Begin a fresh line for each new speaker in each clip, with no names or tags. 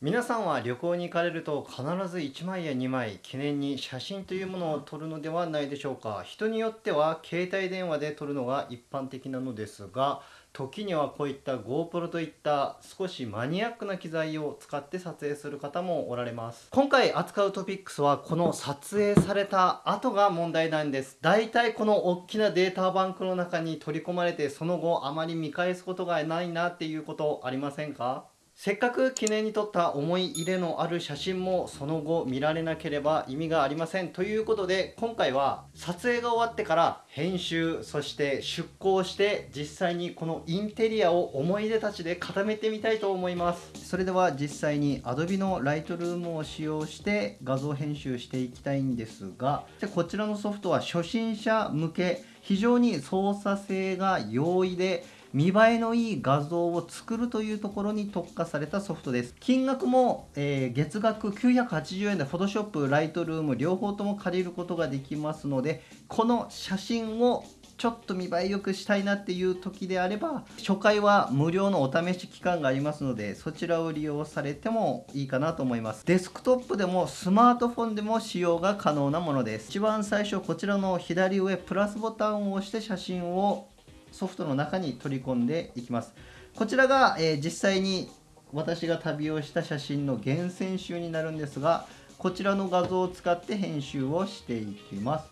皆さんは旅行に行かれると必ず1枚や2枚記念に写真というものを撮るのではないでしょうか。人によっては携帯電話で撮るのが一般的なのですが時にはこういった GoPro といった少しマニアックな機材を使って撮影する方もおられます。今回扱うトピックスはこの撮影された後が問題なんです。だいたいこの大きなデータバンクの中に取り込まれてその後あまり見返すことがないなっていうことありませんか？せっかく記念に撮った思い入れのある写真もその後見られなければ意味がありませんということで今回は撮影が終わってから編集そして出稿して実際にこのインテリアを思い出たちで固めてみたいと思います。それでは実際に Adobe の Lightroom を使用して画像編集していきたいんですがでこちらのソフトは初心者向け非常に操作性が容易で見栄えのいい画像を作るというところに特化されたソフトです。金額も、えー、月額980円で Photoshop、Lightroom 両方とも借りることができますのでこの写真をちょっと見栄え良くしたいなっていう時であれば初回は無料のお試し期間がありますのでそちらを利用されてもいいかなと思います。デスクトップでもスマートフォンでも使用が可能なものです。一番最初こちらの左上プラスボタンを押して写真をソフトの中に取り込んでいきます。こちらが、えー、実際に私が旅をした写真の厳選集になるんですがこちらの画像を使って編集をしていきます。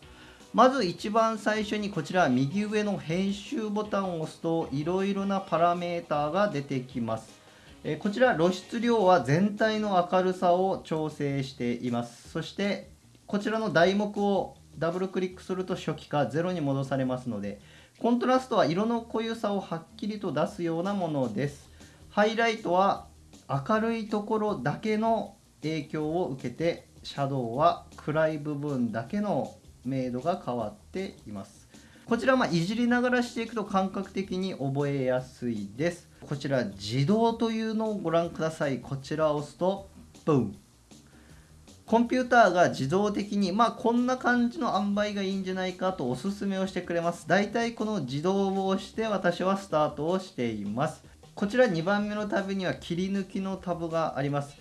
まず一番最初にこちら右上の編集ボタンを押すといろいろなパラメーターが出てきます。えこちら露出量は全体の明るさを調整しています。そしてこちらの題目をダブルクリックすると初期か0に戻されますのでコントラストは色の濃ゆさをはっきりと出すようなものです。ハイライトは明るいところだけの影響を受けて、シャドウは暗い部分だけの明度が変わっています。こちらはいじりながらしていくと感覚的に覚えやすいです。こちら自動というのをご覧ください。こちらを押すと、ブン。コンピューターが自動的に、まあ、こんな感じの塩梅がいいんじゃないかとおすすめをしてくれます。だいたいこの自動を押して私はスタートをしています。こちら2番目のタブには切り抜きのタブがあります。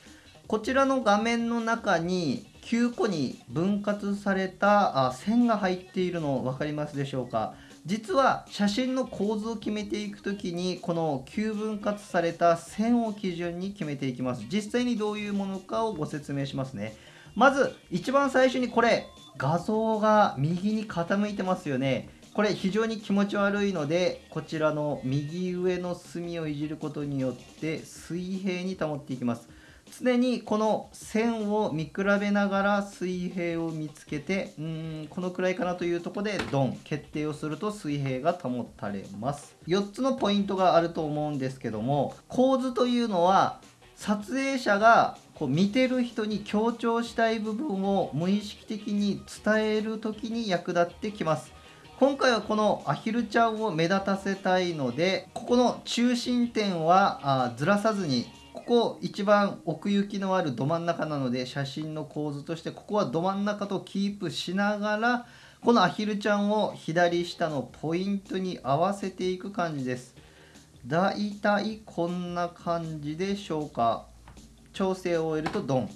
こちらの画面の中に9個に分割された線が入っているの分かりますでしょうか実は写真の構図を決めていく時にこの9分割された線を基準に決めていきます実際にどういうものかをご説明しますねまず一番最初にこれ画像が右に傾いてますよね。これ非常に気持ち悪いのでこちらの右上の隅をいじることによって水平に保っていきます。常にこの線を見比べながら水平を見つけてうーんこのくらいかなというとこでドン決定をすると水平が保たれます。4つのポイントがあると思うんですけども構図というのは撮影者がこう見てる人に強調したい部分を無意識的に伝える時に役立ってきます。今回はこのアヒルちゃんを目立たせたいのでここの中心点はあずらさずにここ一番奥行きのあるど真ん中なので写真の構図としてここはど真ん中とキープしながらこのアヒルちゃんを左下のポイントに合わせていく感じです。だいたいこんな感じでしょうか。調整を終えるとドン。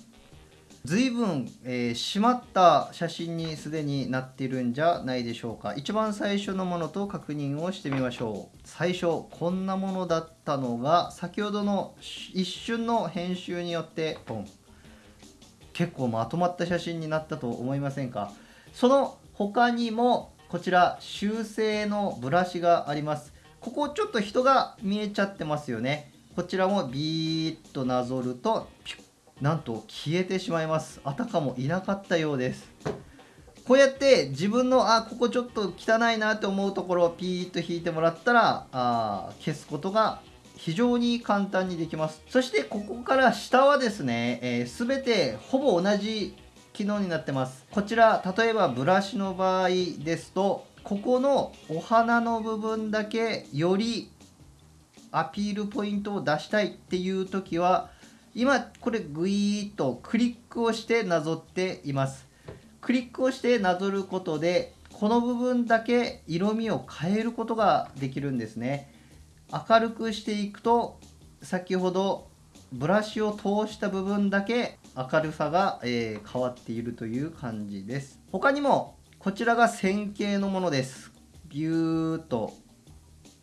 随分、えー、締まった写真にすでになっているんじゃないでしょうか。一番最初のものと確認をしてみましょう。最初こんなものだったのが先ほどの一瞬の編集によってポン。結構まとまった写真になったと思いませんか。その他にもこちら修正のブラシがあります。ここちょっと人が見えちゃってますよね。こちらもビーッとなぞるとなんと消えてしまいます。あたかもいなかったようです。こうやって自分のあここちょっと汚いなって思うところをピーッと引いてもらったらあ消すことが非常に簡単にできます。そしてここから下はですね、えー、全てほぼ同じ機能になってます。こちら例えばブラシの場合ですとここのお花の部分だけよりアピールポイントを出したいっていう時は今これグイーッとクリックをしてなぞっています。クリックをしてなぞることでこの部分だけ色味を変えることができるんですね。明るくしていくと先ほどブラシを通した部分だけ明るさが、え、変わっているという感じです。他にもこちらが線形のものです。ビューっと。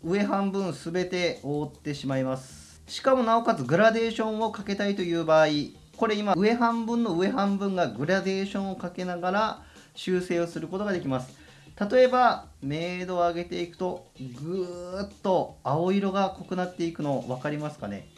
上半分全て覆ってしまいます。しかもなおかつグラデーションをかけたいという場合これ今上半分の上半分がグラデーションをかけながら修正をすることができます。例えば明度を上げていくとぐーっと青色が濃くなっていくの分かりますかね？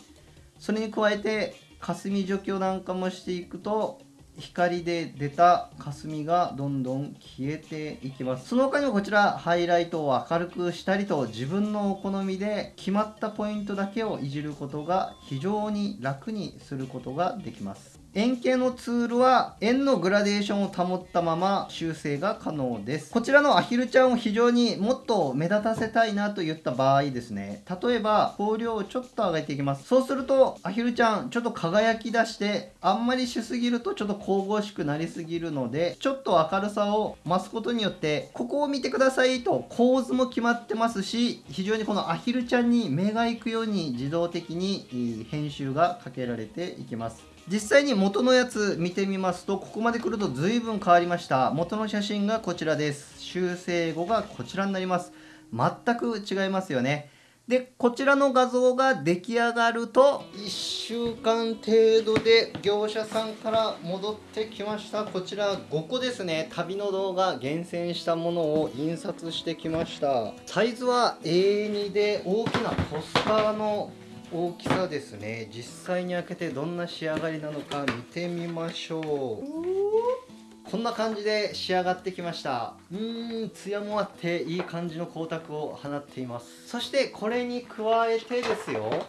それに加えて霞除去なんかもしていくと光で出た霞がどんどん消えていきます。その他にもこちらハイライトを明るくしたりと自分のお好みで決まったポイントだけをいじることが非常に楽にすることができます。円形のツールは円のグラデーションを保ったまま修正が可能です。こちらのアヒルちゃんを非常にもっと目立たせたいなといった場合ですね。例えば光量をちょっと上げていきます。そうするとアヒルちゃんちょっと輝き出してあんまりしすぎるとちょっと神々しくなりすぎるのでちょっと明るさを増すことによってここを見てくださいと構図も決まってますし非常にこのアヒルちゃんに目が行くように自動的に編集がかけられていきます。実際に元のやつ見てみますとここまで来ると随分変わりました。元の写真がこちらです。修正後がこちらになります。全く違いますよね。でこちらの画像が出来上がると1週間程度で業者さんから戻ってきました。こちら5個ですね。旅の動画厳選したものを印刷してきました。サイズは A2 で大きなポスターの大きさですね。実際に開けてどんな仕上がりなのか見てみましょう。こんな感じで仕上がってきました。うーんツヤもあっていい感じの光沢を放っています。そしてこれに加えてですよ。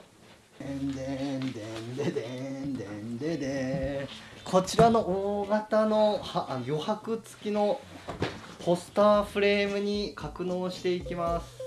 でんでんでんででんでんででこちらの大型の余白付きのポスターフレームに格納していきます。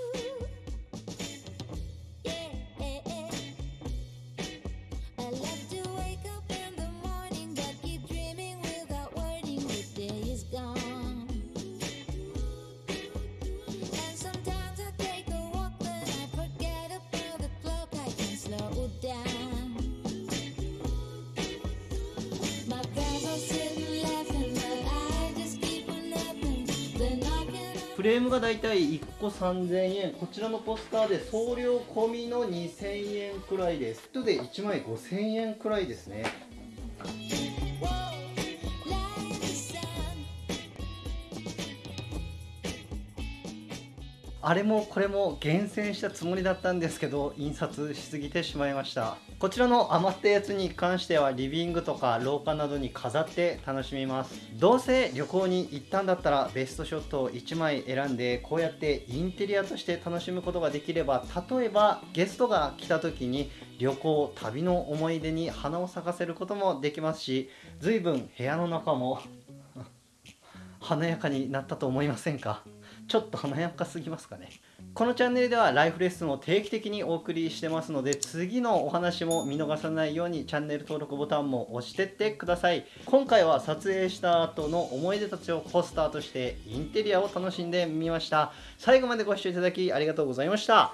フレームがだいたい1個3000円。こちらのポスターで送料込みの2000円くらいです。人で1枚5000円くらいですね。あれもこれも厳選したつもりだったんですけど印刷しすぎてしまいました。こちらの余ったやつに関してはリビングとか廊下などに飾って楽しみます。どうせ旅行に行ったんだったらベストショットを1枚選んでこうやってインテリアとして楽しむことができれば例えばゲストが来た時に旅行旅の思い出に花を咲かせることもできますし随分部屋の中も華やかになったと思いませんか？ちょっと華やかすぎますかね。このチャンネルではライフレッスンを定期的にお送りしてますので次のお話も見逃さないようにチャンネル登録ボタンも押してってください。今回は撮影した後の思い出たちをポスターとしてインテリアを楽しんでみました。最後までご視聴いただきありがとうございました。